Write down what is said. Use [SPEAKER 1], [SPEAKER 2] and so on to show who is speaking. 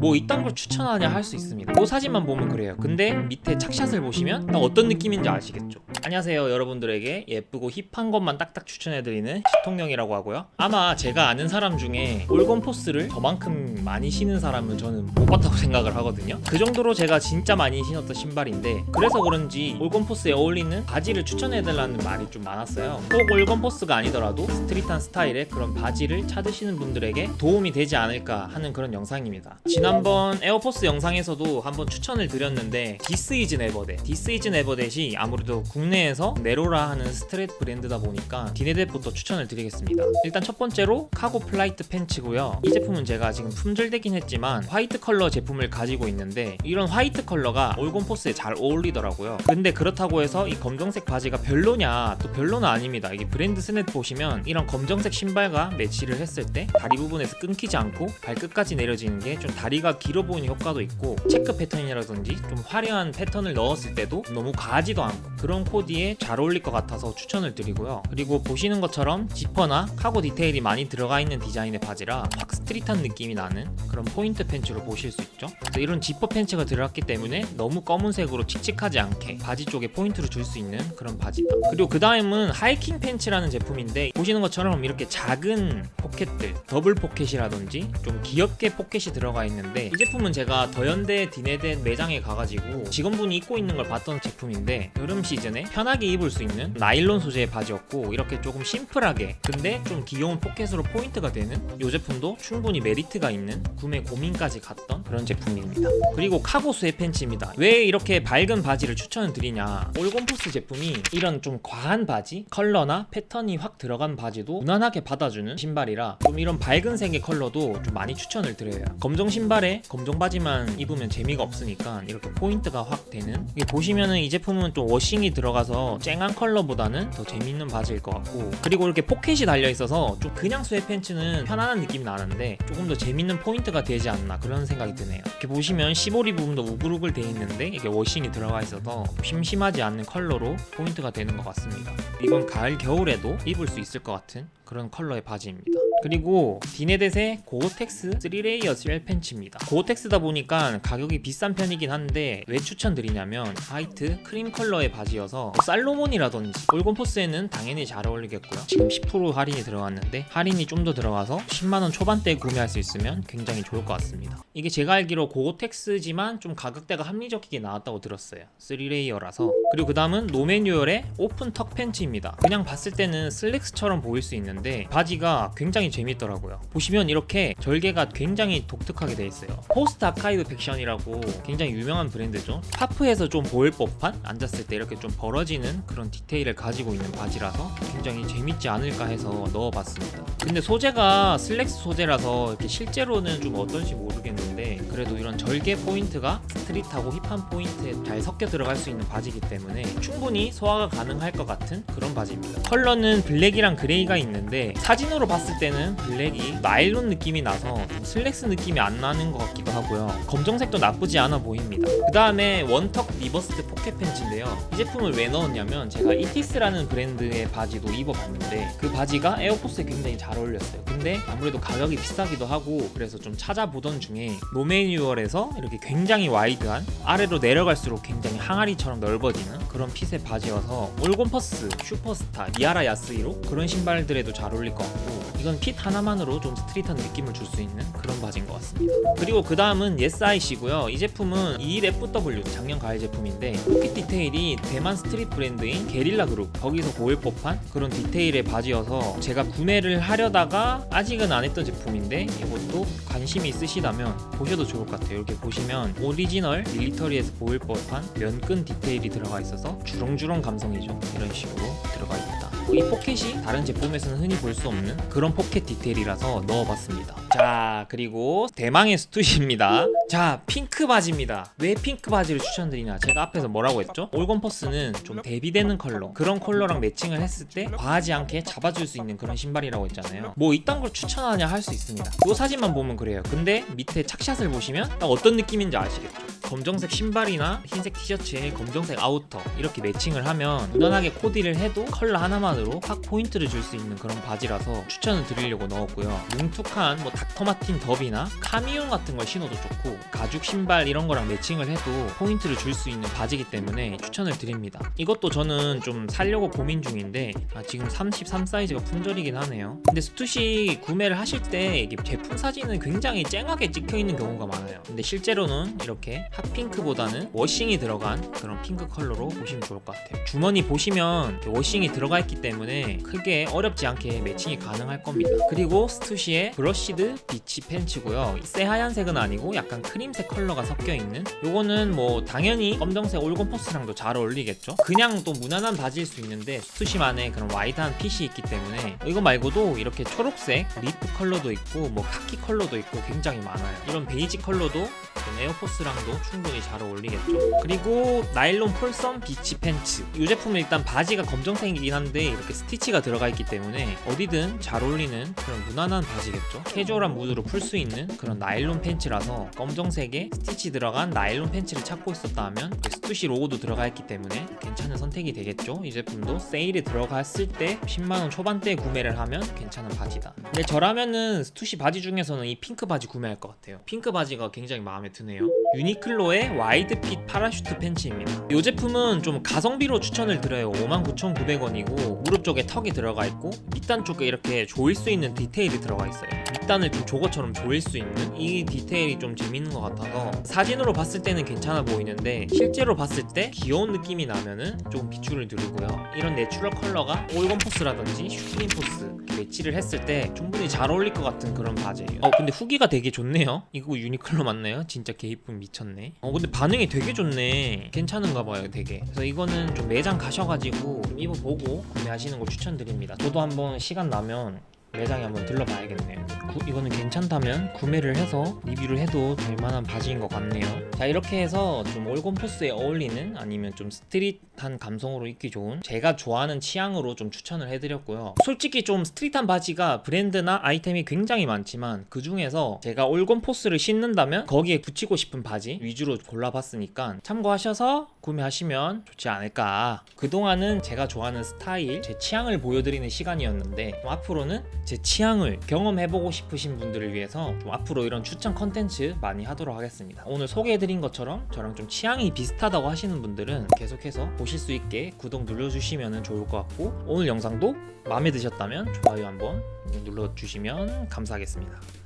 [SPEAKER 1] 뭐 이딴 걸 추천하냐 할 수 있습니다. 그 사진만 보면 그래요. 근데 밑에 착샷을 보시면 딱 어떤 느낌인지 아시겠죠? 안녕하세요 여러분들에게 예쁘고 힙한 것만 딱딱 추천해드리는 시통령이라고 하고요. 아마 제가 아는 사람 중에 올검 포스를 저만큼 많이 신은 사람은 저는 못 봤다고 생각을 하거든요. 그 정도로 제가 진짜 많이 신었던 신발인데 그래서 그런지 올검 포스에 어울리는 바지를 추천해달라는 말이 좀 많았어요. 꼭 올검 포스가 아니더라도 street한 스타일의 그런 바지를 찾으시는 분들에게 도움이 되지 않을까 하는 그런 영상입니다. 지난 번 에어포스 영상에서도 한번 추천을 드렸는데 This Is Never That This Is Never That이 아무래도 국내에서 내로라 하는 street 브랜드다 보니까 디네댓부터 추천을 드리겠습니다. 일단 첫 번째로 cargo flight 팬츠고요. 이 제품은 제가 지금 품절되긴 했지만 화이트 컬러 제품을 가지고 있는데 이런 화이트 컬러가 올검 포스에 잘 어울리더라고요. 근데 그렇다고 해서 이 검정색 바지가 별로냐 또 별로는 아닙니다. 이게 브랜드 스냅 보시면 이런 검정색 신발과 매치를 했을 때 다리 부분에서 끊기지 않고 발끝까지 내려지는 게 좀 다리 가 길어 보이는 효과도 있고 체크 패턴이라든지 좀 화려한 패턴을 넣었을 때도 너무 과하지도 않고 그런 코디에 잘 어울릴 것 같아서 추천을 드리고요. 그리고 보시는 것처럼 지퍼나 카고 디테일이 많이 들어가 있는 디자인의 바지라 확 street한 느낌이 나는 그런 포인트 팬츠로 보실 수 있죠. 이런 지퍼 팬츠가 들어갔기 때문에 너무 검은색으로 칙칙하지 않게 바지 쪽에 포인트를 줄 수 있는 그런 바지다. 그리고 그 다음은 하이킹 팬츠라는 제품인데 보시는 것처럼 이렇게 작은 포켓들 더블 포켓이라든지 좀 귀엽게 포켓이 들어가 있는 데 이 제품은 제가 더현대 디네댓 매장에 가가지고 직원분이 입고 있는 걸 봤던 제품인데 여름 시즌에 편하게 입을 수 있는 나일론 소재의 바지였고 이렇게 조금 심플하게 근데 좀 귀여운 포켓으로 포인트가 되는 이 제품도 충분히 메리트가 있는 구매 고민까지 갔던 그런 제품입니다. 그리고 cargo sweat 팬츠입니다. 왜 이렇게 밝은 바지를 추천을 드리냐. 올검포스 제품이 이런 좀 과한 바지 컬러나 패턴이 확 들어간 바지도 무난하게 받아주는 신발이라 좀 이런 밝은 색의 컬러도 좀 많이 추천을 드려요. 검정 신발 에 검정 바지만 입으면 재미가 없으니까 이렇게 포인트가 확 되는? 이게 보시면은 이 제품은 좀 washing이 들어가서 쨍한 컬러보다는 더 재밌는 바지일 것 같고 그리고 이렇게 포켓이 달려 있어서 좀 그냥 sweat 팬츠는 편안한 느낌이 나는데 조금 더 재밌는 포인트가 되지 않나 그런 생각이 드네요. 이렇게 보시면 시보리 부분도 우글우글 돼 있는데 이게 washing이 들어가 있어서 심심하지 않는 컬러로 포인트가 되는 것 같습니다. 이번 가을 겨울에도 입을 수 있을 것 같은 그런 컬러의 바지입니다. 그리고 디네댓의 고어텍스 3 layer shell 팬츠입니다. 고어텍스다 보니까 가격이 비싼 편이긴 한데 왜 추천드리냐면 화이트 크림 컬러의 바지여서 살로몬이라든지 올검포스에는 당연히 잘 어울리겠고요. 지금 10% 할인이 들어갔는데 할인이 좀 더 들어가서 10만원 초반대에 구매할 수 있으면 굉장히 좋을 것 같습니다. 이게 제가 알기로 고어텍스지만 좀 가격대가 합리적이게 나왔다고 들었어요. 3 layer라서. 그리고 그 다음은 노매뉴얼의 open tuck 팬츠입니다. 그냥 봤을 때는 슬랙스처럼 보일 수 있는 데 바지가 굉장히 재밌더라고요. 보시면 이렇게 절개가 굉장히 독특하게 돼 있어요. Post Archive Faction이라고 굉장히 유명한 브랜드죠. 파프에서 좀 보일 법한 앉았을 때 이렇게 좀 벌어지는 그런 디테일을 가지고 있는 바지라서 굉장히 재밌지 않을까 해서 넣어봤습니다. 근데 소재가 슬랙스 소재라서 이렇게 실제로는 좀 어떤지 모르겠는데 그래도 이런 절개 포인트가 street하고 hip한 포인트에 잘 섞여 들어갈 수 있는 바지이기 때문에 충분히 소화가 가능할 것 같은 그런 바지입니다. 컬러는 블랙이랑 그레이가 있는데 사진으로 봤을 때는 블랙이 나일론 느낌이 나서 좀 슬랙스 느낌이 안 나는 것 같기도 하고요. 검정색도 나쁘지 않아 보입니다. 그 다음에 one tuck reversed 포켓 팬츠인데요. 이 제품을 왜 넣었냐면 제가 이티스라는 브랜드의 바지도 입어봤는데 그 바지가 에어포스에 굉장히 잘 어울렸어요. 근데 아무래도 가격이 비싸기도 하고 그래서 좀 찾아보던 중에 노매뉴얼에서 이렇게 굉장히 wide한 아래로 내려갈수록 굉장히 항아리처럼 넓어지는 그런 fit의 바지여서 올검포스, 슈퍼스타, 미하라 야스히로 그런 신발들에도 잘 어울릴 것 같고 이건 fit 하나만으로 좀 street한 느낌을 줄 수 있는 그런 바지인 것 같습니다. 그리고 그 다음은 예스아이시고요. 이 제품은 EFW 작년 가을 제품인데 포켓 디테일이 대만 street 브랜드인 게릴라 그룹 거기서 보일 법한 그런 디테일의 바지여서 제가 구매를 하려다가 아직은 안 했던 제품인데 이것도 관심이 있으시다면 보셔도 좋을 것 같아요. 이렇게 보시면 오리지널 밀리터리에서 보일 법한 면끈 디테일이 들어가 있어서 주렁주렁 감성이죠. 이런 식으로 들어가 있다 이 포켓이 다른 제품에서는 흔히 볼 수 없는 그런 포켓 디테일이라서 넣어봤습니다. 자 그리고 대망의 스투시입니다. 자 핑크 바지입니다. 왜 핑크 바지를 추천드리냐? 제가 앞에서 뭐라고 했죠? 올검포스는 좀 대비되는 컬러 그런 컬러랑 매칭을 했을 때 과하지 않게 잡아줄 수 있는 그런 신발이라고 했잖아요. 뭐 이딴 걸 추천하냐 할 수 있습니다. 이 사진만 보면 그래요. 근데 밑에 착샷을 보시면 딱 어떤 느낌인지 아시겠죠? 검정색 신발이나 흰색 티셔츠에 검정색 아우터 이렇게 매칭을 하면 무난하게 코디를 해도 컬러 하나만으로 확 포인트를 줄 수 있는 그런 바지라서 추천을 드리려고 넣었고요. 뭉툭한 뭐 닥터마틴 더비나 카미온 같은 걸 신어도 좋고 가죽 신발 이런 거랑 매칭을 해도 포인트를 줄 수 있는 바지이기 때문에 추천을 드립니다. 이것도 저는 좀 살려고 고민 중인데 아, 지금 33 사이즈가 품절이긴 하네요. 근데 스투시 구매를 하실 때 제품 사진은 굉장히 쨍하게 찍혀 있는 경우가 많아요. 근데 실제로는 이렇게 핫핑크보다는 워싱이 들어간 그런 핑크 컬러로 보시면 좋을 것 같아요. 주머니 보시면 워싱이 들어가 있기 때문에 크게 어렵지 않게 매칭이 가능할 겁니다. 그리고 스투시의 brushed beach 팬츠고요. 새하얀색은 아니고 약간 크림색 컬러가 섞여 있는 요거는 뭐 당연히 검정색 올검 포스랑도 잘 어울리겠죠. 그냥 또 무난한 바지일 수 있는데 스투시만의 그런 wide한 fit이 있기 때문에 이거 말고도 이렇게 초록색 leaf 컬러도 있고 뭐 카키 컬러도 있고 굉장히 많아요. 이런 베이지 컬러도 좀 에어포스랑도 충분히 잘 어울리겠죠. 그리고 나일론 Folsom beach 팬츠. 이 제품은 일단 바지가 검정색이긴 한데 이렇게 스티치가 들어가 있기 때문에 어디든 잘 어울리는 그런 무난한 바지겠죠. 캐주얼한 무드로 풀 수 있는 그런 나일론 팬츠라서 검정색에 스티치 들어간 나일론 팬츠를 찾고 있었다 하면 그 스투시 로고도 들어가 있기 때문에 괜찮은 선택이 되겠죠. 이 제품도 세일에 들어갔을 때 10만원 초반대에 구매를 하면 괜찮은 바지다. 근데 저라면은 스투시 바지 중에서는 이 핑크 바지 구매할 것 같아요. 핑크 바지가 굉장히 마음에 드네요. 유니클로의 wide fit parachute 팬츠입니다. 이 제품은 좀 가성비로 추천을 드려요. 59,900원이고 무릎 쪽에 턱이 들어가 있고 밑단 쪽에 이렇게 조일 수 있는 디테일이 들어가 있어요. 밑단을 좀 저것처럼 조일 수 있는 이 디테일이 좀 재밌는 것 같아서 사진으로 봤을 때는 괜찮아 보이는데 실제로 봤을 때 귀여운 느낌이 나면은 조금 비추를 누르고요. 이런 natural 컬러가 올검포스라든지 슈프림포스 이렇게 매치를 했을 때 충분히 잘 어울릴 것 같은 그런 바지예요. 어 근데 후기가 되게 좋네요. 이거 유니클로 맞나요? 진짜 개이쁨 미쳤네. 어 근데 반응이 되게 좋네. 괜찮은가 봐요, 되게. 그래서 이거는 좀 매장 가셔가지고 좀 입어보고 구매하시는 걸 추천드립니다. 저도 한번 시간 나면 매장에 한번 들러봐야겠네요. 구- 이거는 괜찮다면 구매를 해서 리뷰를 해도 될 만한 바지인 것 같네요. 자 이렇게 해서 좀 올검 포스에 어울리는 아니면 좀 street한 감성으로 입기 좋은 제가 좋아하는 취향으로 좀 추천을 해드렸고요. 솔직히 좀 street한 바지가 브랜드나 아이템이 굉장히 많지만 그 중에서 제가 올검 포스를 신는다면 거기에 붙이고 싶은 바지 위주로 골라봤으니까 참고하셔서 구매하시면 좋지 않을까. 그동안은 제가 좋아하는 스타일, 제 취향을 보여드리는 시간이었는데 좀 앞으로는 제 취향을 경험해보고 싶으신 분들을 위해서 좀 앞으로 이런 추천 컨텐츠 많이 하도록 하겠습니다. 오늘 소개해드린 것처럼 저랑 좀 취향이 비슷하다고 하시는 분들은 계속해서 보실 수 있게 구독 눌러주시면 좋을 것 같고 오늘 영상도 마음에 드셨다면 좋아요 한번 눌러주시면 감사하겠습니다.